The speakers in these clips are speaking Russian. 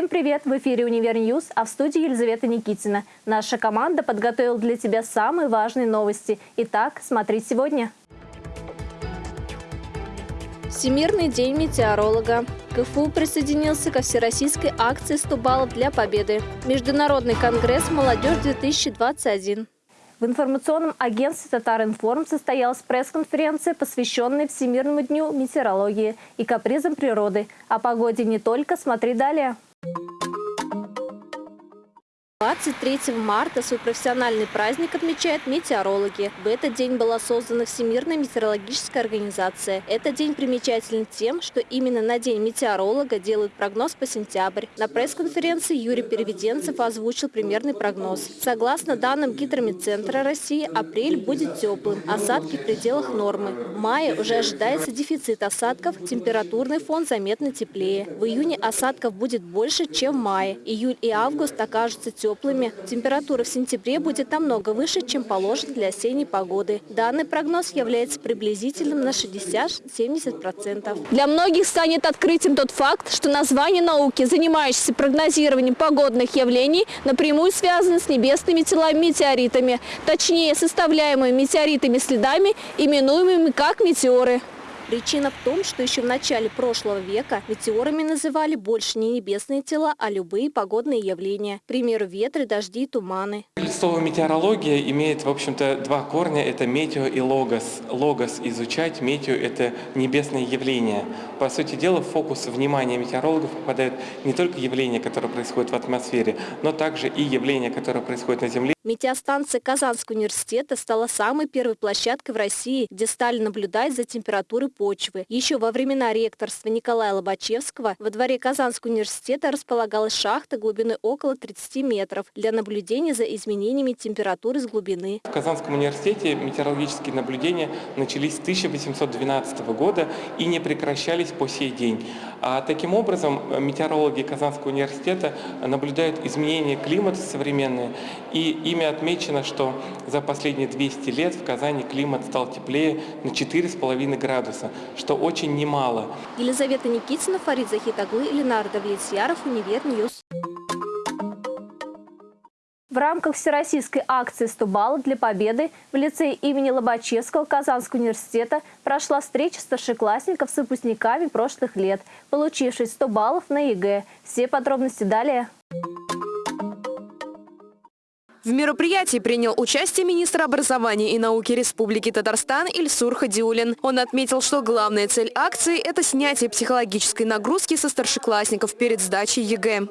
Всем привет! В эфире «Универ News», а в студии Елизавета Никитина. Наша команда подготовила для тебя самые важные новости. Итак, смотри сегодня. Всемирный день метеоролога. КФУ присоединился ко всероссийской акции «100 баллов для победы». Международный конгресс «Молодежь-2021». В информационном агентстве «Татаринформ» состоялась пресс-конференция, посвященная Всемирному дню метеорологии и капризам природы. О погоде и не только, смотри далее. 23 марта свой профессиональный праздник отмечают метеорологи. В этот день была создана Всемирная метеорологическая организация. Этот день примечателен тем, что именно на День метеоролога делают прогноз по сентябрь. На пресс-конференции Юрий Переведенцев озвучил примерный прогноз. Согласно данным Гидромедцентра России, апрель будет теплым, осадки в пределах нормы. В мае уже ожидается дефицит осадков, температурный фон заметно теплее. В июне осадков будет больше, чем в мае. Июль и август окажутся теплыми теплыми. Температура в сентябре будет намного выше, чем положено для осенней погоды. Данный прогноз является приблизительным на 60-70%. Для многих станет открытием тот факт, что название науки, занимающейся прогнозированием погодных явлений, напрямую связано с небесными телами метеоритами, точнее составляемыми метеоритами следами, именуемыми как метеоры. Причина в том, что еще в начале прошлого века метеорами называли больше не небесные тела, а любые погодные явления. К примеру, ветры, дожди, туманы. Слово метеорология имеет, в общем-то, два корня. Это метео и логос. Логос – изучать, метео – это небесные явления. По сути дела, в фокус внимания метеорологов попадают не только явления, которые происходят в атмосфере, но также и явления, которые происходят на Земле. Метеостанция Казанского университета стала самой первой площадкой в России, где стали наблюдать за температурой почвы. Еще во времена ректорства Николая Лобачевского во дворе Казанского университета располагалась шахта глубиной около 30 метров для наблюдения за изменениями температуры с глубины. В Казанском университете метеорологические наблюдения начались с 1812 года и не прекращались по сей день. А таким образом метеорологи Казанского университета наблюдают изменения климата современные и Ими отмечено, что за последние 200 лет в Казани климат стал теплее на 4,5 градуса, что очень немало. Елизавета Никитина, Фарид Захитаглы, Ленар Давлетьяров, Универ News. В рамках всероссийской акции «100 баллов для победы» в лицее имени Лобачевского Казанского университета прошла встреча старшеклассников с выпускниками прошлых лет, получивших 100 баллов на ЕГЭ. Все подробности далее. В мероприятии принял участие министр образования и науки Республики Татарстан Ильсур Хадиулин. Он отметил, что главная цель акции – это снятие психологической нагрузки со старшеклассников перед сдачей ЕГЭ.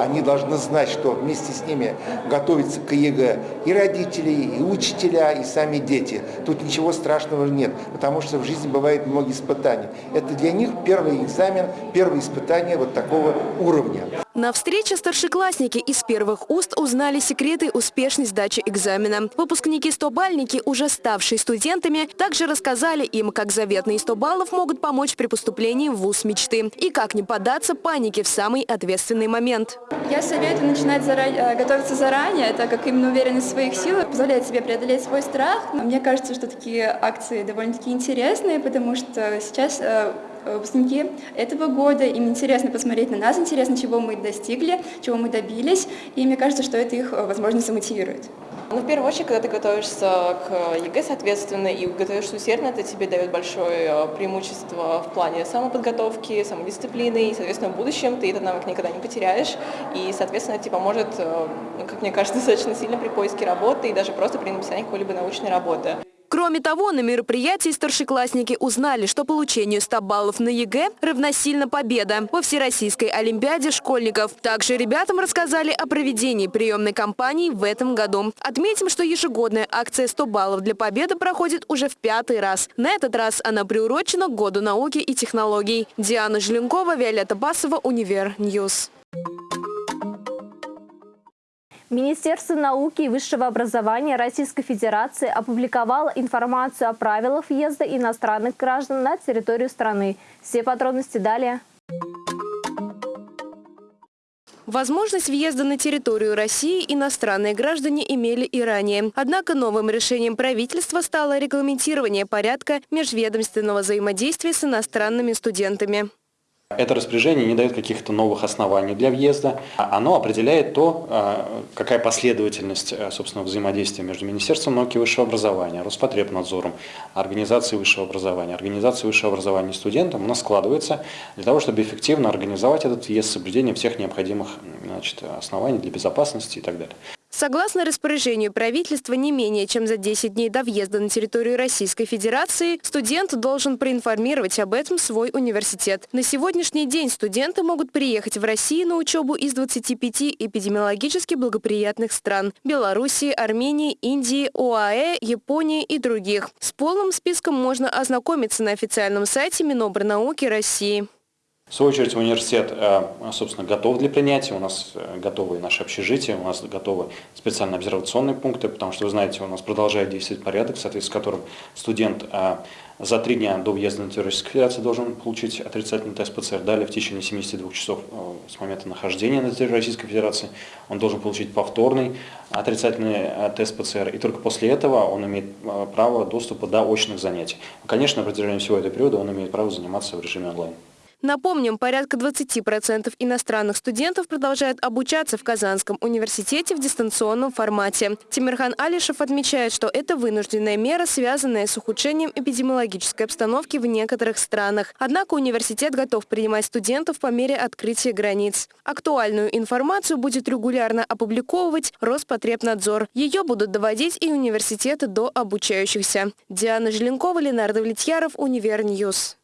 Они должны знать, что вместе с ними готовятся к ЕГЭ и родители, и учителя, и сами дети. Тут ничего страшного нет, потому что в жизни бывает много испытаний. Это для них первый экзамен, первое испытание вот такого уровня. На встрече старшеклассники из первых уст узнали секреты успешной сдачи экзамена. Выпускники-стобальники, уже ставшие студентами, также рассказали им, как заветные 100 баллов могут помочь при поступлении в ВУЗ мечты и как не поддаться панике в самый ответственный момент. Я советую начинать заранее, э, готовиться заранее, так как именно уверенность в своих силах позволяет себе преодолеть свой страх. Мне кажется, что такие акции довольно-таки интересные, потому что сейчас э, выпускники этого года, им интересно посмотреть на нас, интересно, чего мы достигли, чего мы добились, и мне кажется, что это их, э, возможно, замотивирует. Ну, в первую очередь, когда ты готовишься к ЕГЭ, соответственно, и готовишься усердно, это тебе дает большое э, преимущество в плане самоподготовки, самодисциплины, и, соответственно, в будущем ты этот навык никогда не потеряешь, и, соответственно, это тебе поможет, э, как мне кажется, достаточно сильно при поиске работы и даже просто при написании какой-либо научной работы. Кроме того, на мероприятии старшеклассники узнали, что получению 100 баллов на ЕГЭ равносильно победа во Всероссийской Олимпиаде школьников. Также ребятам рассказали о проведении приемной кампании в этом году. Отметим, что ежегодная акция 100 баллов для победы проходит уже в пятый раз. На этот раз она приурочена к Году науки и технологий. Диана Желенкова, Виолетта Басова, Универ News. Министерство науки и высшего образования Российской Федерации опубликовало информацию о правилах въезда иностранных граждан на территорию страны. Все подробности далее. Возможность въезда на территорию России иностранные граждане имели и ранее. Однако новым решением правительства стало регламентирование порядка межведомственного взаимодействия с иностранными студентами. Это распоряжение не дает каких-то новых оснований для въезда. Оно определяет то, а, какая последовательность а, собственно, взаимодействия между Министерством науки и высшего образования, Роспотребнадзором, Организацией высшего образования, Организацией высшего образования студентам у нас складывается для того, чтобы эффективно организовать этот въезд с соблюдением всех необходимых значит, оснований для безопасности и так далее. Согласно распоряжению правительства, не менее чем за 10 дней до въезда на территорию Российской Федерации студент должен проинформировать об этом свой университет. На сегодняшний день студенты могут приехать в Россию на учебу из 25 эпидемиологически благоприятных стран – Белоруссии, Армении, Индии, ОАЭ, Японии и других. С полным списком можно ознакомиться на официальном сайте Минобрнауки России. В свою очередь университет, э, собственно, готов для принятия, у нас э, готовы наши общежития, у нас готовы специальные обсервационные пункты, потому что, вы знаете, у нас продолжает действовать порядок, в соответствии с которым студент э, за три дня до въезда на территорию Российской Федерации должен получить отрицательный тест ПЦР. Далее в течение 72 часов с момента нахождения на территории Российской Федерации он должен получить повторный отрицательный тест ПЦР. И только после этого он имеет право доступа до очных занятий. Конечно, на протяжении всего этого периода он имеет право заниматься в режиме онлайн. Напомним, порядка 20% иностранных студентов продолжают обучаться в Казанском университете в дистанционном формате. Тимирхан Алишев отмечает, что это вынужденная мера, связанная с ухудшением эпидемиологической обстановки в некоторых странах. Однако университет готов принимать студентов по мере открытия границ. Актуальную информацию будет регулярно опубликовывать Роспотребнадзор. Ее будут доводить и университеты до обучающихся. Диана Желенкова, Ленар Давлетьяров, Универ News.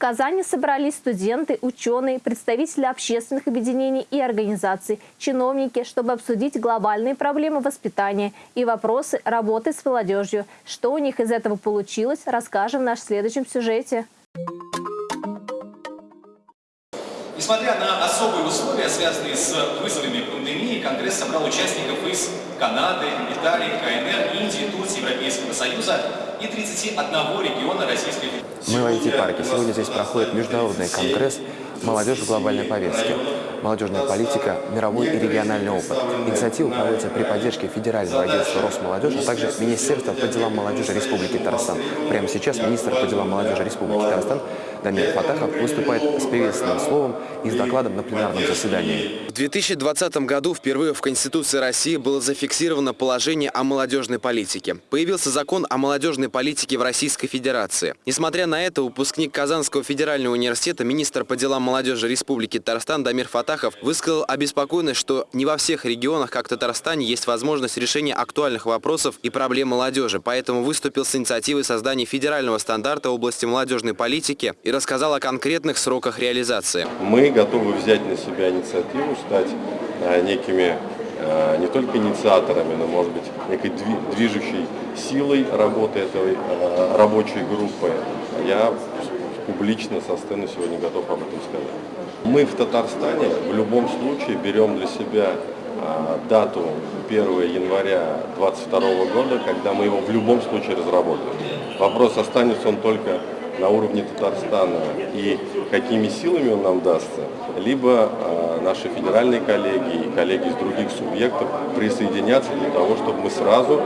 Казани собрались студенты, ученые, представители общественных объединений и организаций, чиновники, чтобы обсудить глобальные проблемы воспитания и вопросы работы с молодежью. Что у них из этого получилось, расскажем в нашем следующем сюжете. Несмотря на особые условия, связанные с вызовами пандемии, Конгресс собрал участников из Канады, Италии, КНР, Индии, Турции, Европейского Союза и 31 региона Российской Федерации. Мы в IT-парке. Сегодня здесь проходит международный конгресс «Молодежь в глобальной повестке». Молодежная политика, мировой и региональный опыт. Инициатива проводится при поддержке Федерального агентства Росмолодежи, а также Министерства по делам молодежи Республики Татарстан. Прямо сейчас министр по делам молодежи Республики Татарстан Дамир Фатахов выступает с приветственным словом и с докладом на пленарном заседании. В 2020 году впервые в Конституции России было зафиксировано положение о молодежной политике. Появился закон о молодежной политике в Российской Федерации. Несмотря на это, выпускник Казанского федерального университета, министр по делам молодежи Республики Татарстан Дамир Фатахов высказал обеспокоенность, что не во всех регионах, как Татарстане, есть возможность решения актуальных вопросов и проблем молодежи. Поэтому выступил с инициативой создания федерального стандарта в области молодежной политики и рассказал о конкретных сроках реализации. Мы готовы взять на себя инициативу, стать э, некими э, не только инициаторами, но, может быть, некой движущей силой работы этой э, рабочей группы. Я публично со сцены сегодня готов об этом сказать. Мы в Татарстане в любом случае берем для себя дату 1 января 2022 года, когда мы его в любом случае разработаем. Вопрос, останется он только на уровне Татарстана и какими силами он нам дастся, либо э, наши федеральные коллеги и коллеги из других субъектов присоединятся для того, чтобы мы сразу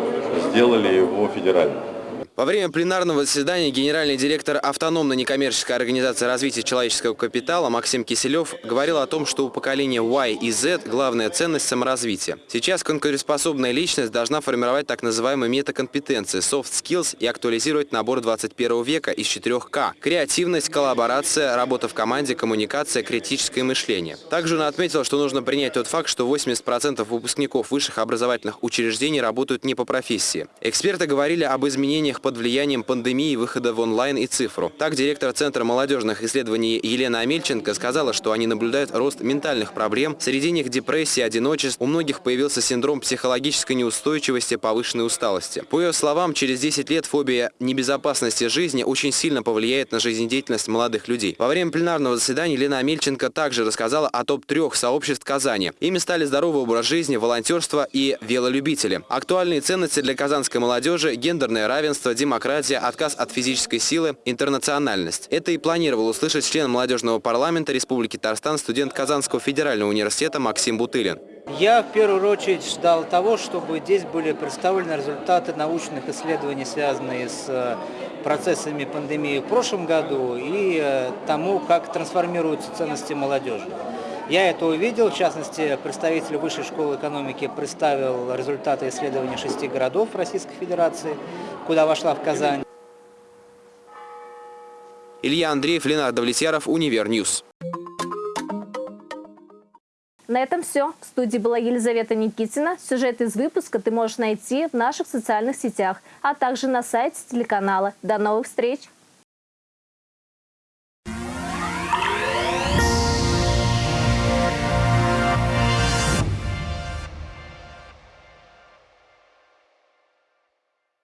сделали его федеральным. Во время пленарного заседания генеральный директор автономной некоммерческой организации развития человеческого капитала Максим Киселев говорил о том, что у поколения Y и Z главная ценность – саморазвития. Сейчас конкурентоспособная личность должна формировать так называемые метакомпетенции – soft skills и актуализировать набор 21 века из 4К – креативность, коллаборация, работа в команде, коммуникация, критическое мышление. Также он отметил, что нужно принять тот факт, что 80% выпускников высших образовательных учреждений работают не по профессии. Эксперты говорили об изменениях под влиянием пандемии выхода в онлайн и цифру. Так, директор Центра молодежных исследований Елена Амельченко сказала, что они наблюдают рост ментальных проблем, среди них депрессия, одиночество, у многих появился синдром психологической неустойчивости, повышенной усталости. По ее словам, через 10 лет фобия небезопасности жизни очень сильно повлияет на жизнедеятельность молодых людей. Во время пленарного заседания Елена Амельченко также рассказала о топ-трех сообществ Казани. Ими стали здоровый образ жизни, волонтерство и велолюбители. Актуальные ценности для казанской молодежи – гендерное равенство, демократия, отказ от физической силы, интернациональность. Это и планировал услышать член молодежного парламента Республики Татарстан, студент Казанского федерального университета Максим Бутылин. Я в первую очередь ждал того, чтобы здесь были представлены результаты научных исследований, связанные с процессами пандемии в прошлом году и э, тому, как трансформируются ценности молодежи. Я это увидел, в частности, представитель Высшей школы экономики представил результаты исследования шести городов Российской Федерации, куда вошла и Казань. Илья Андреев, Ленар Давлетьяров, Универ News. На этом все. В студии была Елизавета Никитина. Сюжет из выпуска ты можешь найти в наших социальных сетях, а также на сайте телеканала. До новых встреч!